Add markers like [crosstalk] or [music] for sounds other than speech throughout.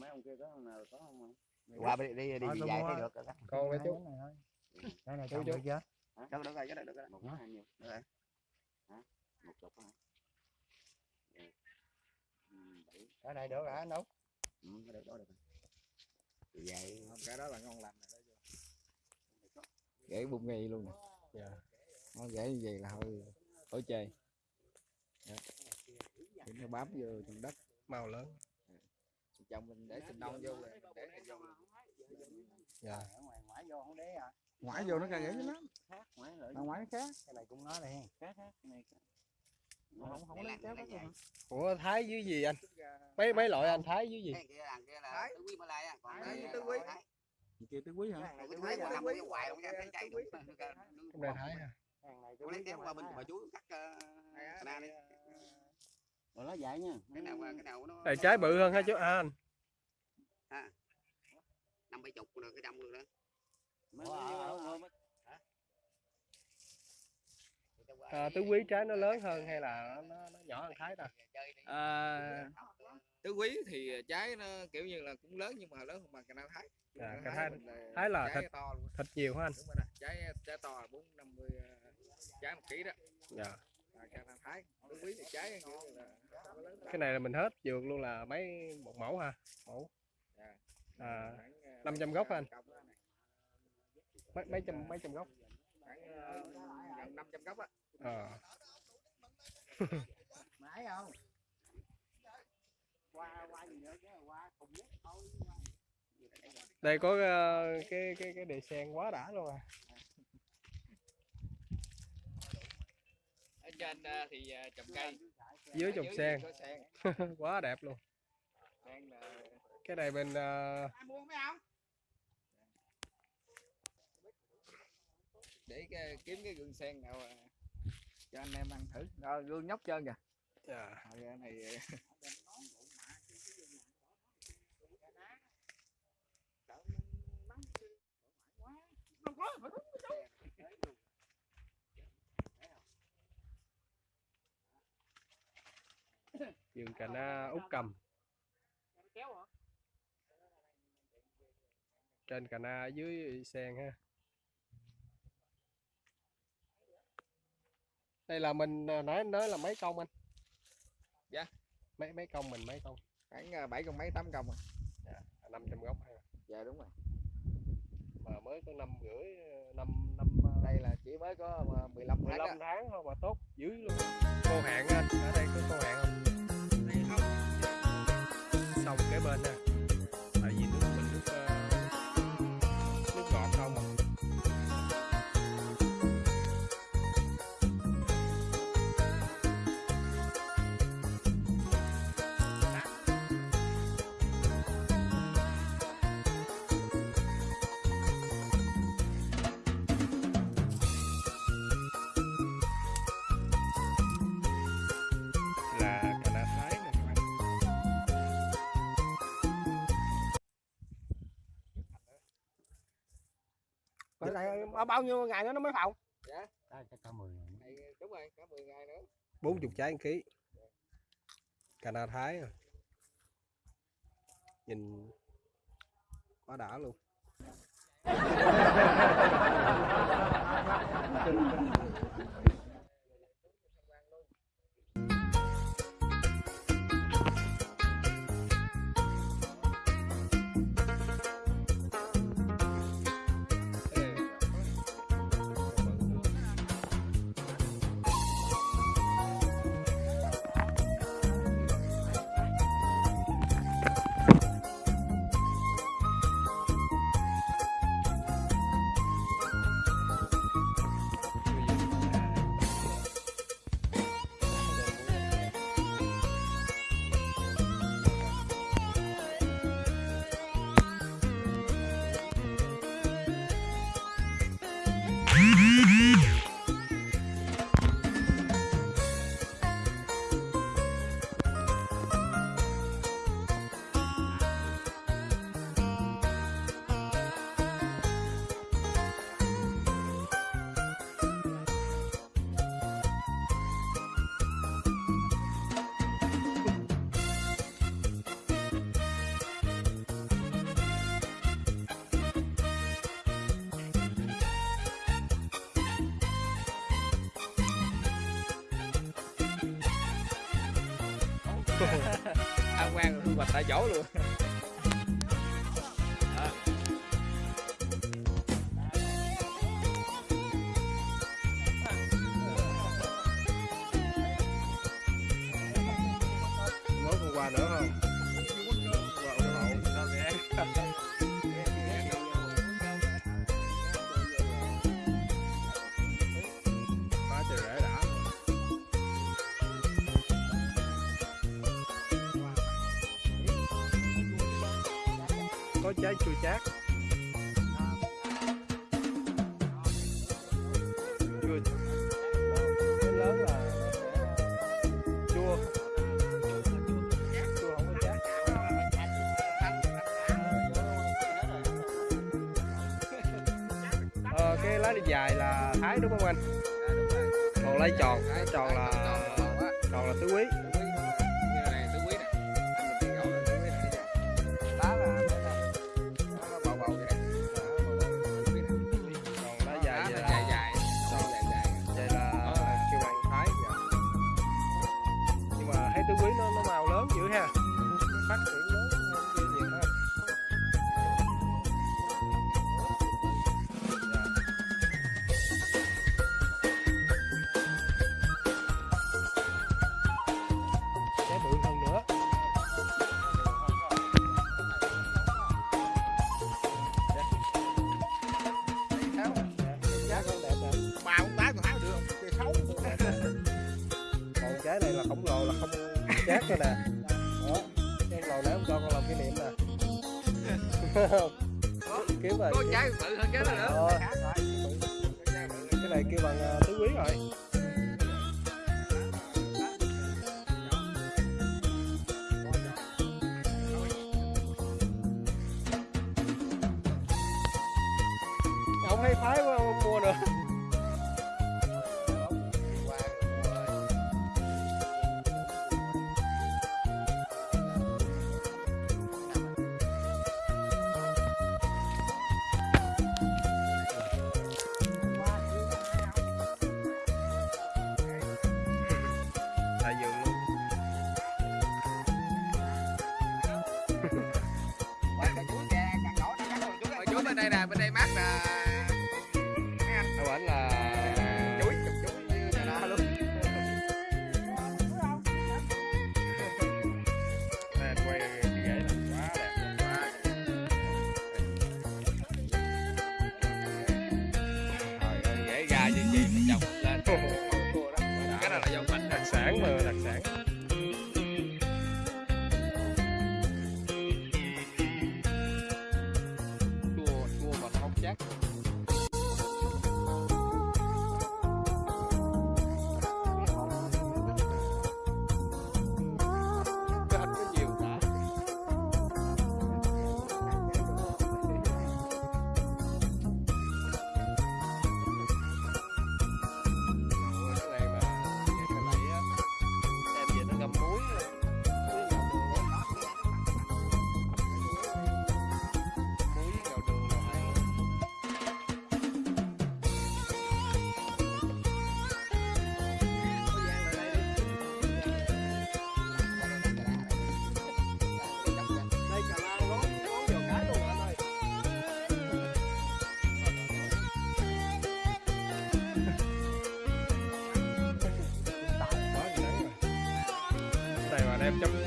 mấy ông kia có ông nào có không không qua đi đi đi tôi dài thấy được rồi đó con mấy chú này thôi cái này Chú, trồng chú. được chưa Chắc được rồi, chắc được rồi. một nó bao nhiêu Được rồi. hả một chục hả Rồi. Ừ, cái này được hả anh Út ừ, cái được đó được rồi. Vậy cái đó là ngon lành gãy bung ngay luôn nè Dạ. nó gãy như vậy là thôi khỏi chơi Đó. Thì nó bám vô trong đất màu lớn chồng mình để sinh nông vô rồi mình để vô. Dạ. Ở ngoài ngoại vô không đế à? Ngoại vô nó càng gãy dữ lắm. Khác ngoái lại ngoại nó khác. Cái này cũng nói hen khác khác cái này không không lấy kéo cái ủa thái dưới gì anh? Mấy mấy loại anh thái dưới gì? Cái kia là kia là tứ quý Malay á, còn Thái cái tứ quý. Thái. kia tứ quý hả? Cái thái mà nằm ở ngoài không ra cái chạy đây thái hả? Hàng này lấy kéo qua bên bà chú cắt uh, cana đi. Rồi nó dài nha Cái nào cái nào nó này trái bự hơn hả chú à, anh năm bảy chục rồi cái đông luôn đó. mấy- à, tứ quý trái nó lớn hơn hay là nó, nó nhỏ hơn thái ta à, tứ quý thì trái nó kiểu như là cũng lớn nhưng mà lớn hơn bằng cà na thái À, Cà thái- thái là trái thịt. to luôn thịt nhiều hả anh đúng rồi đó trái trái to là bốn năm mươi trái một ký đó dạ à, cái này là mình hết vườn luôn là mấy một mẫu ha mẫu à, 500 gốc anh? mấy mấy trăm mấy trăm gốc gần 500 gốc á à. mãi không qua qua gì nữa chứ qua cùng nhất thôi đây có ờ, cái cái cái đề sen quá đã luôn à trên ờ, thì ờ, trồng cây. Dưới trồng sen. có [laughs] quá đẹp luôn. Là cái này bên ờ, để cái, kiếm cái gương sen nào à, cho anh em ăn thử. Rồi gương nhóc trơn kìa. Dạ. Rồi cái này vườn cà na út cầm trên cà na dưới sen ha. Đây là mình ờ, nãy nói là mấy công anh? Dạ. mấy mấy công mình mấy công? Khoảng à, bảy con mấy tám công à. năm trăm gốc ha dạ đúng rồi. Mà mới có năm rưỡi năm năm đây là chỉ mới có à, 15 tháng 15 đó. tháng thôi mà tốt dữ luôn. Khô hạn anh ở đây có khô hạn không xong cái bên nè. Ở đây bao- bao nhiêu ngày nữa nó mới phòng? chắc cả mười Này, đúng rồi cả 10 ngày nữa 40 trái một ký. Cà na thái à. Nhìn quá đã luôn. Ăn quan thu hoạch tại chỗ luôn Đó. mốt còn qua nữa không có trái chua chát. Chua. Cái lớn là chua. Chua không có chát. Ờ, cái lá đi dài là thái đúng không anh? Còn lá tròn. Lá tròn là tròn là tứ quý. Dữ ha. Phát triển lớn ghê thiệt ha Dạ. bự hơn nữa. Dạ. Dạ. Dạ. Ba con tái còn hái được xấu. Còn trái này là khổng lồ là không chát cho nè. Kiếm rồi bự hơn cái đó nữa. Ờ, cái này kêu bằng ờ, tứ quý rồi. Ông hay phái quá chú bên đây Cái này mà đem chấm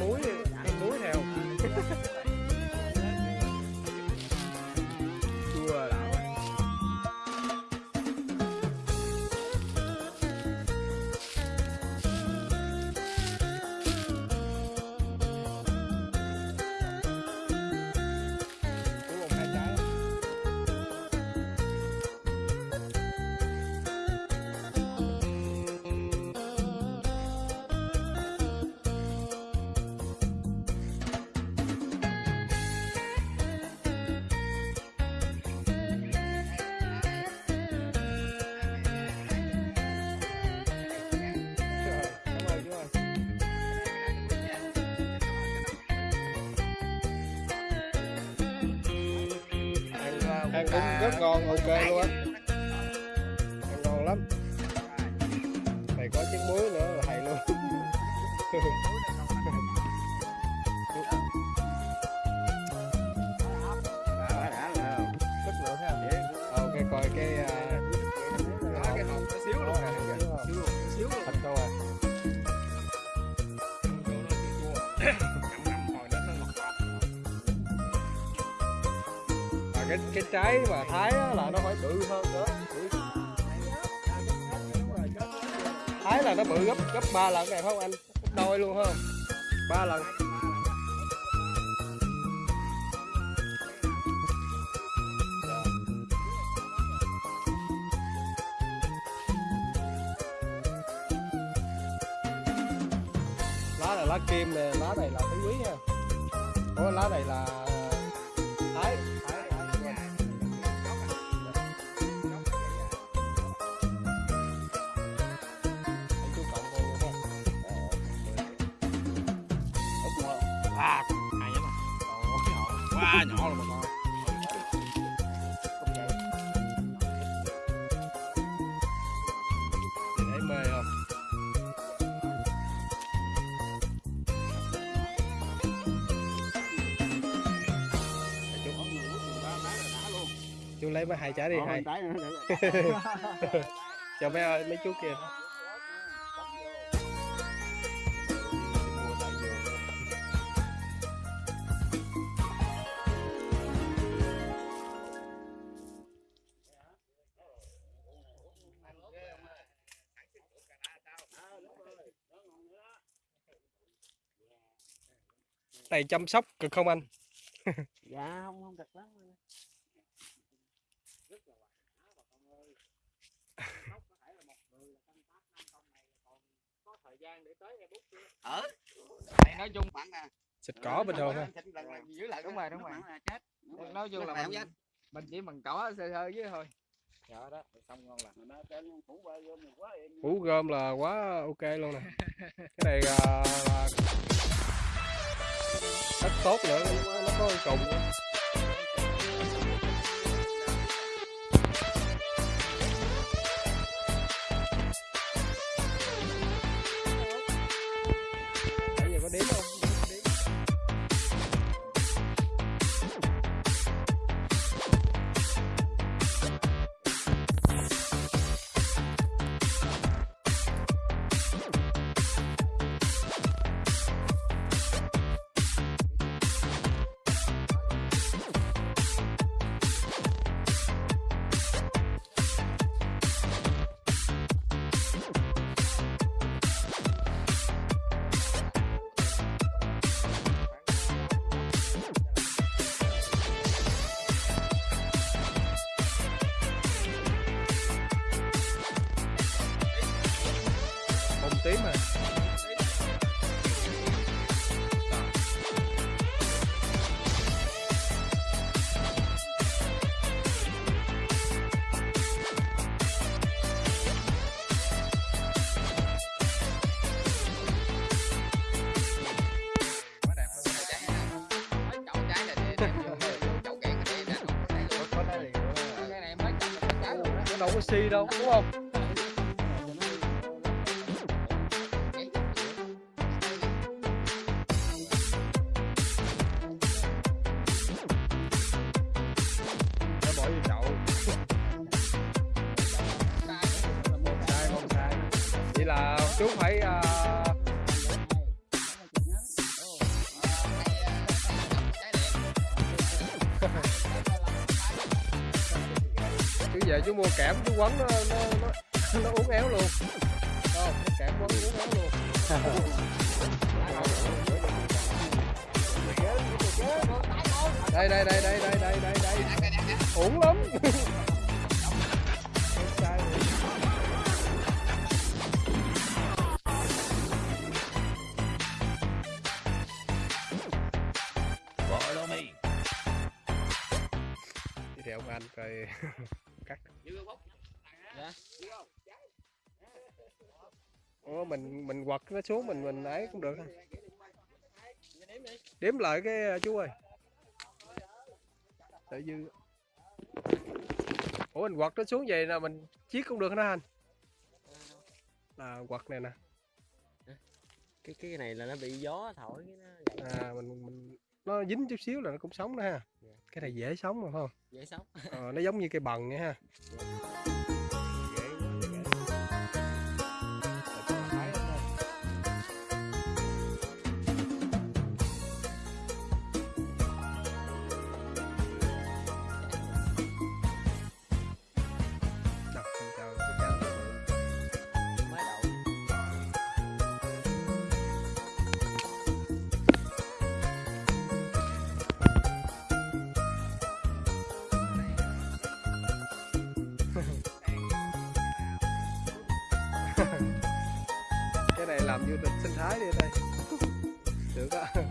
ăn cũng à. rất ngon ok luôn á. ăn ngon lắm. Này có chiếc muối nữa là hay luôn. Ờ, ok cái ờ, cái hồng xíu luôn xíu luôn. Xíu [clears throat] cái cái trái mà thái á, là nó phải bự hơn nữa. Bự. thái là nó bự gấp gấp ba lần này phải không anh? Gấp đôi luôn không? Ba lần. Lá là lá kim nè lá này là tứ quý nha. Ủa, lá này là thái thái cá nhỏ rồi bà con mê không? Chú lấy mấy hai trái đi hai. [laughs] cho mấy ơi mấy chú kia này chăm sóc cực không anh? Dạ không không thật lắm Mày nói chung khoảng à, xịt cỏ bình thường thôi. là đúng rồi đúng rồi. là nói chung là mình, dám. mình chỉ bằng cỏ sơ sơ với thôi. Dạ đó xong ngon lành. Mà nó trên phủ mình gom là quá ok luôn nè. [laughs] Cái này là, là đất tốt nữa nó có cồn luôn nó đâu có xi đâu đúng không về chú mua kẽm chú quấn nó nó nó, nó uốn éo luôn. Không nó kẽm quấn uốn éo luôn. Đây đây đây đây đây đây đây đây. Uổng lắm. Follow me. Đi theo ông anh coi cắt Ủa mình mình quật nó xuống mình mình ấy cũng được ha. Đếm lại cái ờ, chú ơi. Tự dư. Ủa mình quật nó xuống vậy là mình chiết cũng được đó anh. Là quật này nè. cái cái này là nó bị gió thổi cái nó À mình mình nó dính chút xíu là nó cũng sống nữa ha. cái này dễ sống mà phải không? Dễ sống. Ờ, nó giống như cây bần vậy ha. Dễ làm du lịch sinh thái đi đây. [laughs] Được á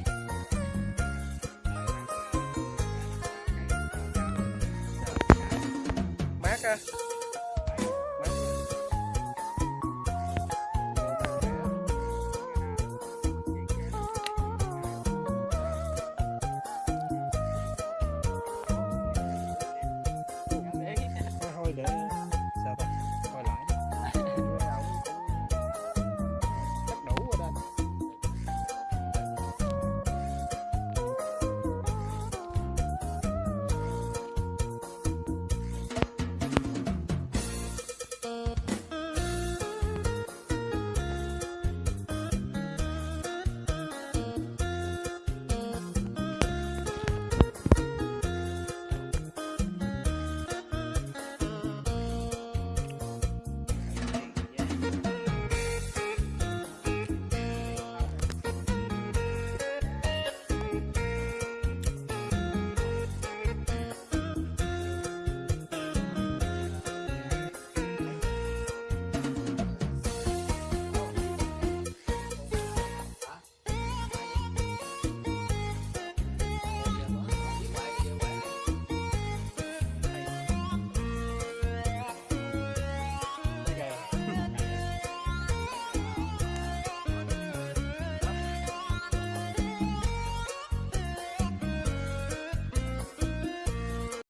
mát á.